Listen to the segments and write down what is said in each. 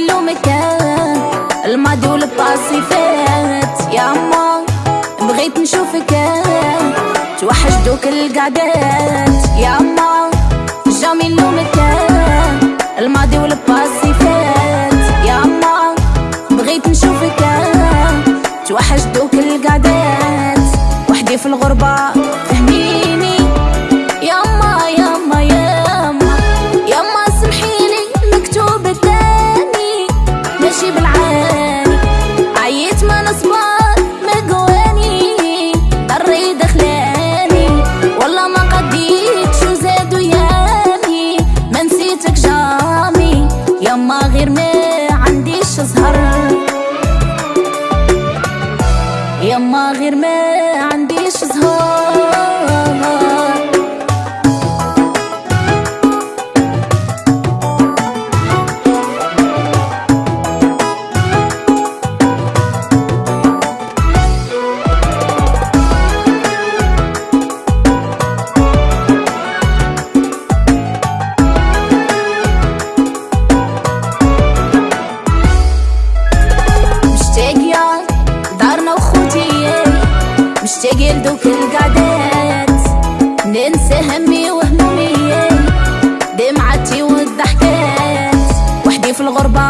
اللي مكان. الماضي والباسي فات يا اما بغيت نشوفك. توحشتوك القعدات. يا اما جامي اللي مكان. الماضي والباسي فات يا اما بغيت نشوفك. توحشتوك القعدات. وحدي في الغربة. مشتاق لدوك القعدات. ننسى همي وهمومي دمعتي والضحكات. وحدي في الغربة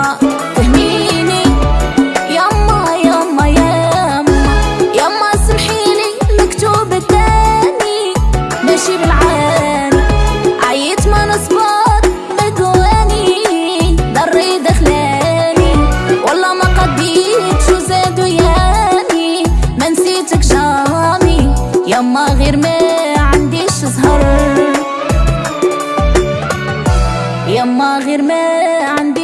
مظهر يما غير ما عندي